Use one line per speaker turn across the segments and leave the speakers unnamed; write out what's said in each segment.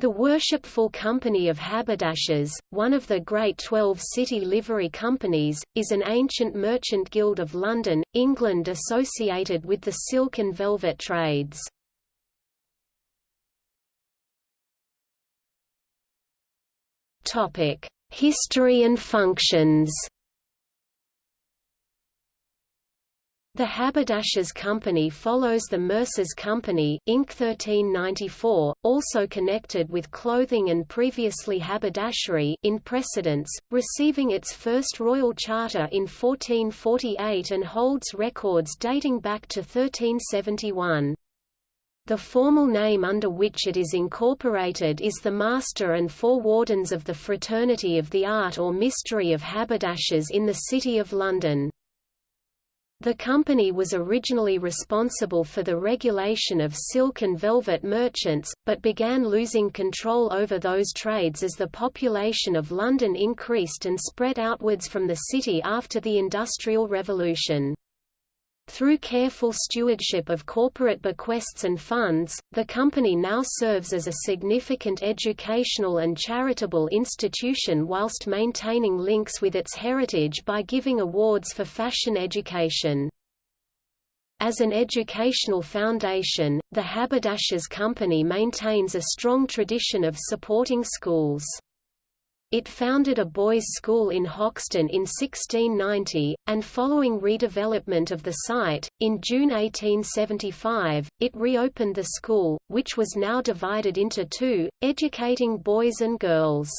The Worshipful Company of Haberdashers, one of the Great Twelve City Livery Companies, is an ancient merchant guild of London, England associated with the silk and velvet trades. History and functions The Haberdashers' Company follows the Mercers' Company Inc. 1394, also connected with clothing and previously haberdashery in precedence, receiving its first royal charter in 1448 and holds records dating back to 1371. The formal name under which it is incorporated is the Master and Four Wardens of the Fraternity of the Art or Mystery of Haberdashers in the City of London. The company was originally responsible for the regulation of silk and velvet merchants, but began losing control over those trades as the population of London increased and spread outwards from the city after the Industrial Revolution. Through careful stewardship of corporate bequests and funds, the company now serves as a significant educational and charitable institution whilst maintaining links with its heritage by giving awards for fashion education. As an educational foundation, the Haberdashers' Company maintains a strong tradition of supporting schools. It founded a boys' school in Hoxton in 1690, and following redevelopment of the site, in June 1875, it reopened the school, which was now divided into two, educating boys and girls.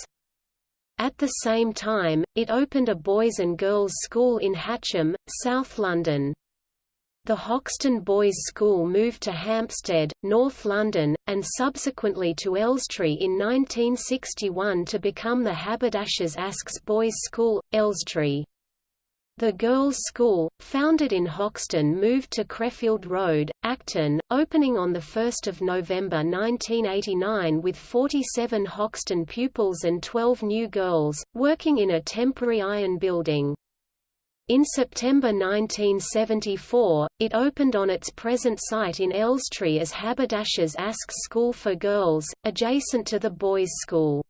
At the same time, it opened a boys' and girls' school in Hatcham, South London. The Hoxton Boys' School moved to Hampstead, North London, and subsequently to Elstree in 1961 to become the Haberdashers' Aske's Boys' School, Elstree. The girls' school, founded in Hoxton moved to Creffield Road, Acton, opening on 1 November 1989 with 47 Hoxton pupils and 12 new girls, working in a temporary iron building. In September 1974, it opened on its present site in Elstree as Haberdashers' Aske's School for Girls, adjacent to the boys' school.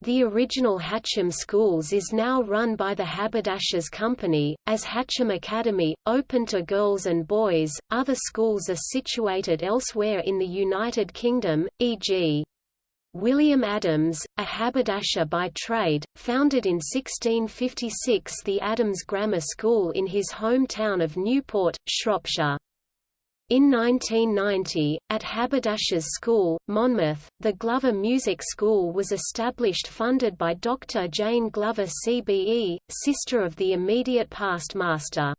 The original Hatcham Schools is now run by the Haberdashers' Company, as Hatcham Academy, open to girls and boys. Other schools are situated elsewhere in the United Kingdom, e.g. William Adams, a haberdasher by trade, founded in 1656 the Adams Grammar School in his hometown of Newport, Shropshire. In 1990, at Haberdashers' School, Monmouth, the Glover Music School was established funded by Dr. Jane Glover CBE, sister of the immediate past master.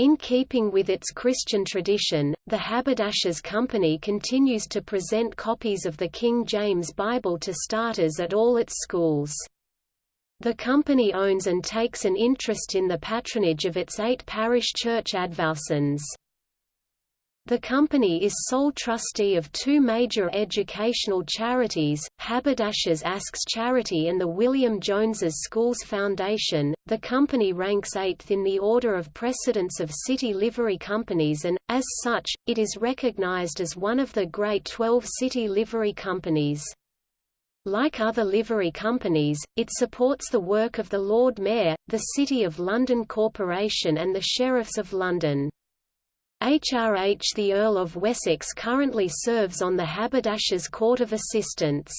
In keeping with its Christian tradition, the Haberdashers' Company continues to present copies of the King James Bible to starters at all its schools. The company owns and takes an interest in the patronage of its eight parish church advowsons. The company is sole trustee of two major educational charities, Haberdashers Aske's Charity and the William Jones's Schools Foundation. The company ranks eighth in the order of precedence of city livery companies and, as such, it is recognized as one of the Great Twelve city livery companies. Like other livery companies, it supports the work of the Lord Mayor, the City of London Corporation and the Sheriffs of London. HRH the Earl of Wessex currently serves on the Haberdashers' Court of Assistants.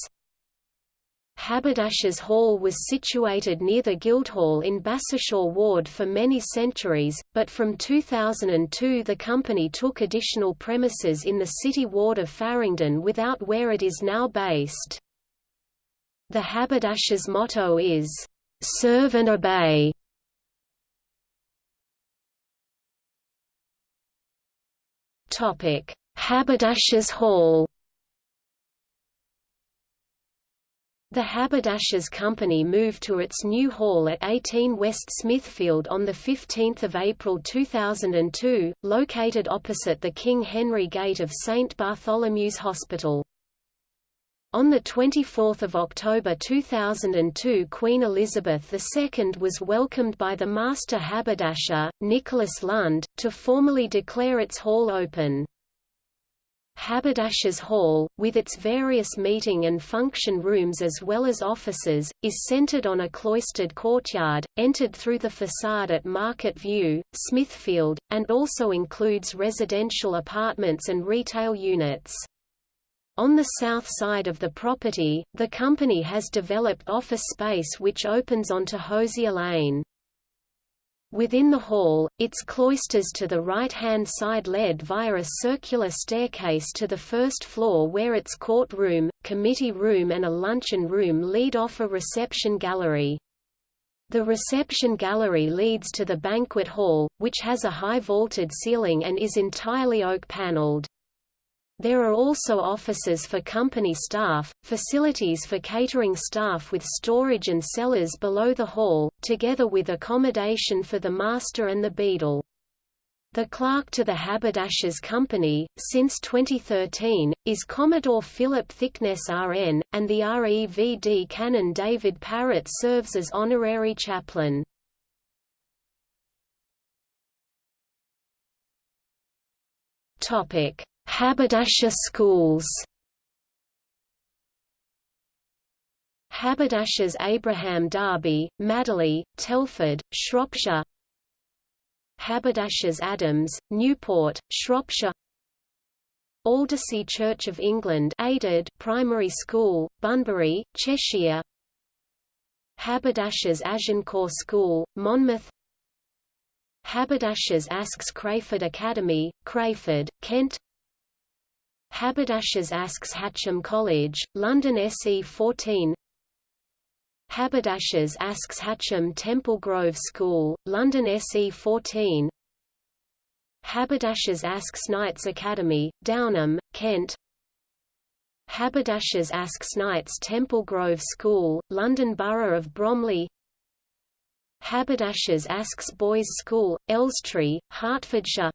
Haberdashers' Hall was situated near the Guildhall in Bassishaw Ward for many centuries, but from 2002 the company took additional premises in the City Ward of Farringdon without where it is now based. The Haberdashers' motto is, "'Serve and Obey' Topic: Haberdashers' Hall. The Haberdashers' Company moved to its new hall at 18 West Smithfield on 15 April 2002, located opposite the King Henry Gate of St Bartholomew's Hospital. On 24 October 2002 Queen Elizabeth II was welcomed by the Master Haberdasher, Nicholas Lund, to formally declare its hall open. Haberdashers' Hall, with its various meeting and function rooms as well as offices, is centered on a cloistered courtyard, entered through the facade at Market View, Smithfield, and also includes residential apartments and retail units. On the south side of the property, the company has developed office space which opens onto Hosier Lane. Within the hall, its cloisters to the right-hand side led via a circular staircase to the first floor where its courtroom, committee room and a luncheon room lead off a reception gallery. The reception gallery leads to the banquet hall, which has a high vaulted ceiling and is entirely oak-paneled. There are also offices for company staff, facilities for catering staff with storage and cellars below the hall, together with accommodation for the master and the beadle. The clerk to the Haberdashers' Company, since 2013, is Commodore Philip Thickness RN, and the REVD Canon David Parrott serves as honorary chaplain. Topic: Haberdasher schools. Haberdashers Abraham Darby, Madeley, Telford, Shropshire. Haberdashers Adams, Newport, Shropshire. Aldersey Church of England aided primary school, Bunbury, Cheshire. Haberdashers Agincourt School, Monmouth. Haberdashers Aske's Crayford Academy, Crayford, Kent Haberdashers Aske's Hatcham College, London SE 14 Haberdashers Aske's Hatcham Temple Grove School, London SE 14 Haberdashers Aske's Knights Academy, Downham, Kent. Haberdashers Aske's Knights Temple Grove School, London Borough of Bromley. Haberdashers Aske's Boys School, Elstree, Hertfordshire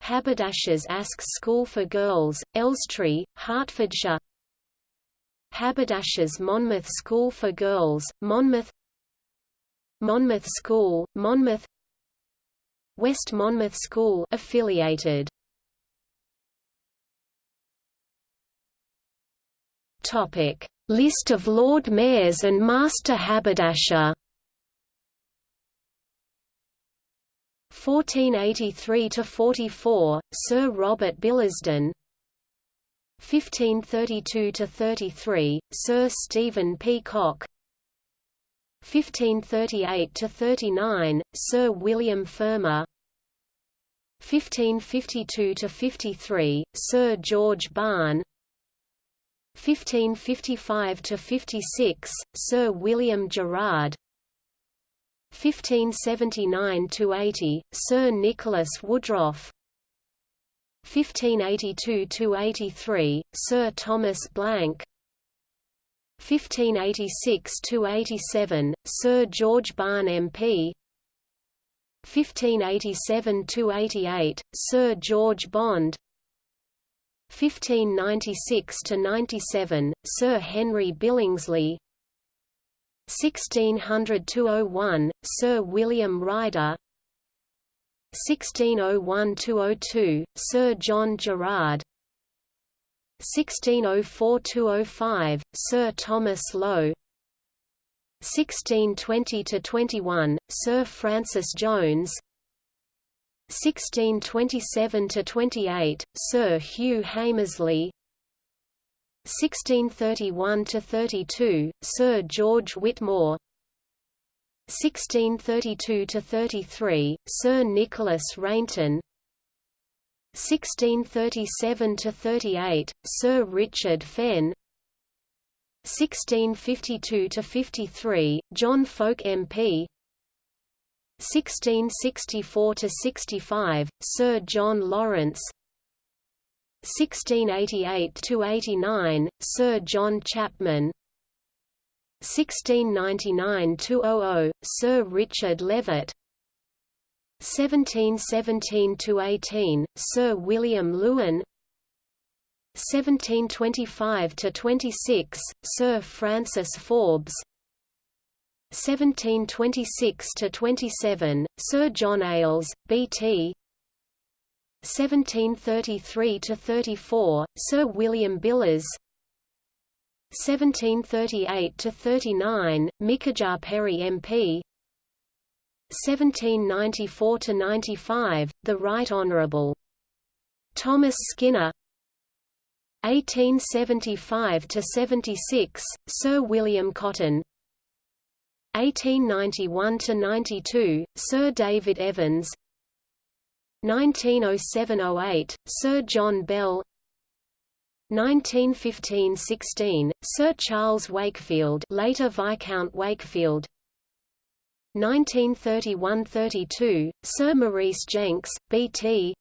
Haberdashers Ask School for Girls, Elstree, Hertfordshire. Haberdashers Monmouth School for Girls, Monmouth. Monmouth School, Monmouth. West Monmouth School affiliated. Topic: List of Lord Mayors and Master Haberdasher 1483–44, Sir Robert Billesdon 1532–33, Sir Stephen Peacock 1538–39, Sir William Fermor 1552–53, Sir George Barne. 1555–56, Sir William Gerard 1579–80, Sir Nicholas Woodroffe 1582–83, Sir Thomas Blanke. 1586–87, Sir George Barne MP 1587–88, Sir George Bond. 1596–97, Sir Henry Billingsley 1600–01, Sir William Ryder. 1601–02, Sir John Gerard 1604–05, Sir Thomas Lowe. 1620–21, Sir Francis Jones. 1627–28, Sir Hugh Hamersley 1631–32, Sir George Whitmore. 1632–33, Sir Nicholas Rainton 1637–38, Sir Richard Fenn. 1652–53, John Fowke MP 1664–65, Sir John Lawrence 1688–89, Sir John Chapman. 1699–00, Sir Richard Levett. 1717–18, Sir William Lewin. 1725–26, Sir Francis Forbes. 1726–27, Sir John Eyles, B.T. 1733–34, Sir William Billers. 1738–39, Micajah Perry MP 1794–95, the Right Honourable. Thomas Skinner. 1875–76, Sir William Cotton. 1891–92, Sir David Evans 1907–08, Sir John Bell 1915–16, Sir Charles Wakefield later Viscount Wakefield 1931–32, Sir Maurice Jenks, B.T.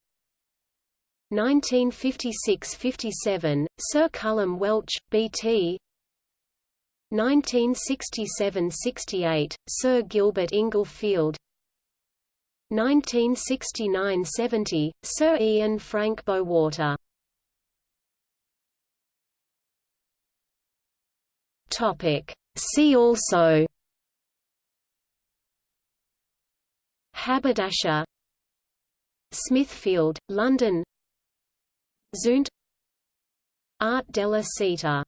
1956–57, Sir Cullum Welch, B.T. 1967–68, Sir Gilbert Inglefield 1969–70, Sir Ian Frank Bowater. Topic. See also Haberdasher Smithfield, London Zunft Arte della Seta